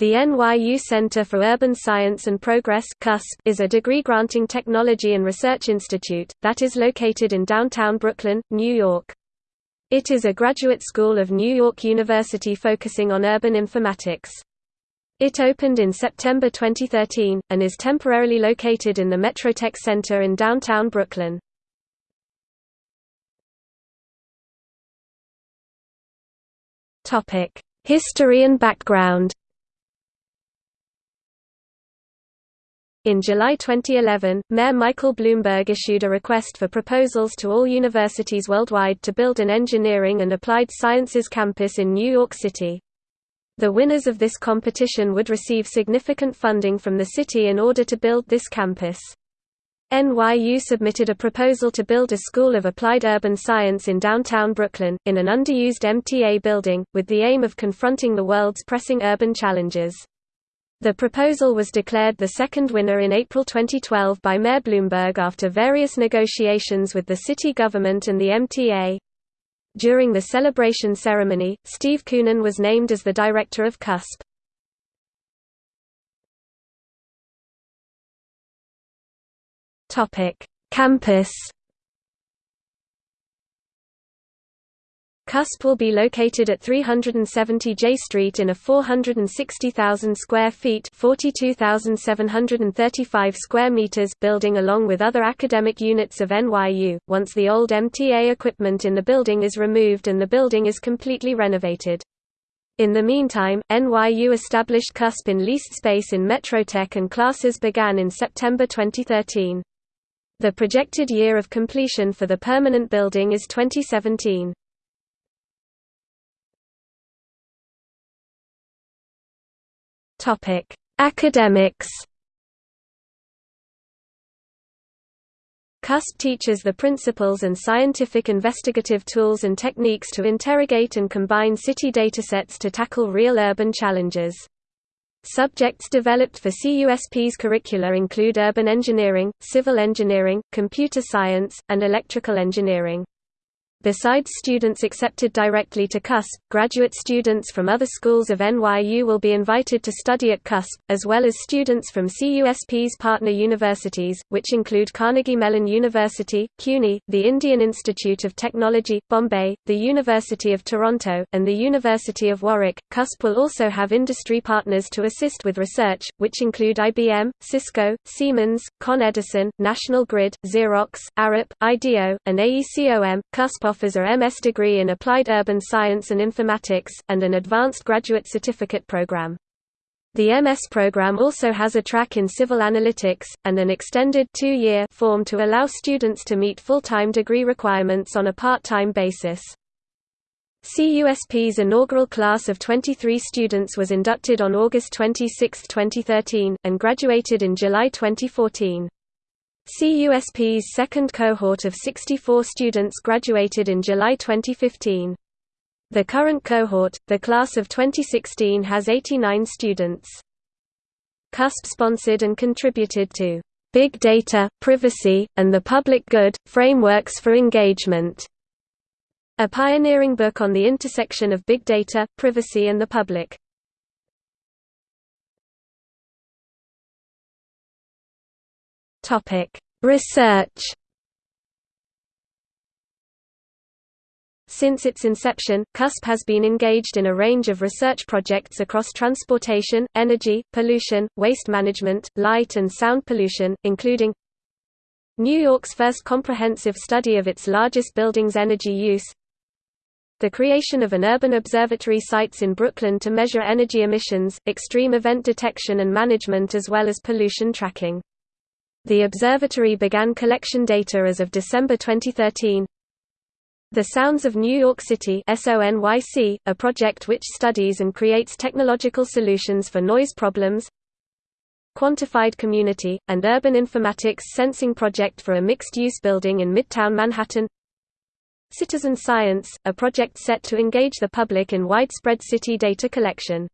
The NYU Center for Urban Science and Progress is a degree-granting technology and research institute, that is located in downtown Brooklyn, New York. It is a graduate school of New York University focusing on urban informatics. It opened in September 2013, and is temporarily located in the Metrotech Center in downtown Brooklyn. History and background In July 2011, Mayor Michael Bloomberg issued a request for proposals to all universities worldwide to build an engineering and applied sciences campus in New York City. The winners of this competition would receive significant funding from the city in order to build this campus. NYU submitted a proposal to build a School of Applied Urban Science in downtown Brooklyn, in an underused MTA building, with the aim of confronting the world's pressing urban challenges. The proposal was declared the second winner in April 2012 by Mayor Bloomberg after various negotiations with the city government and the MTA. During the celebration ceremony, Steve Koonin was named as the director of CUSP. Campus CUSP will be located at 370 Jay Street in a 460,000 square feet (42,735 square meters) building along with other academic units of NYU. Once the old MTA equipment in the building is removed and the building is completely renovated. In the meantime, NYU established CUSP in leased space in Metrotech and classes began in September 2013. The projected year of completion for the permanent building is 2017. Topic: Academics. CUSP teaches the principles and scientific investigative tools and techniques to interrogate and combine city datasets to tackle real urban challenges. Subjects developed for CUSP's curricula include urban engineering, civil engineering, computer science, and electrical engineering. Besides students accepted directly to CUSP, graduate students from other schools of NYU will be invited to study at CUSP, as well as students from CUSP's partner universities, which include Carnegie Mellon University, CUNY, the Indian Institute of Technology, Bombay, the University of Toronto, and the University of Warwick. CUSP will also have industry partners to assist with research, which include IBM, Cisco, Siemens, Con Edison, National Grid, Xerox, Arup, IDEO, and AECOM. CUSP offers a MS degree in Applied Urban Science and Informatics, and an advanced graduate certificate program. The MS program also has a track in civil analytics, and an extended two-year form to allow students to meet full-time degree requirements on a part-time basis. CUSP's inaugural class of 23 students was inducted on August 26, 2013, and graduated in July 2014. CUSP's second cohort of 64 students graduated in July 2015. The current cohort, the class of 2016 has 89 students. CUSP sponsored and contributed to Big Data, Privacy, and the Public Good, Frameworks for Engagement, a pioneering book on the intersection of big data, privacy and the public. Topic: Research. Since its inception, CUSP has been engaged in a range of research projects across transportation, energy, pollution, waste management, light and sound pollution, including New York's first comprehensive study of its largest building's energy use, the creation of an urban observatory sites in Brooklyn to measure energy emissions, extreme event detection and management as well as pollution tracking. The observatory began collection data as of December 2013. The Sounds of New York City SONYC, a project which studies and creates technological solutions for noise problems. Quantified Community, and Urban Informatics Sensing Project for a mixed-use building in Midtown Manhattan. Citizen Science, a project set to engage the public in widespread city data collection.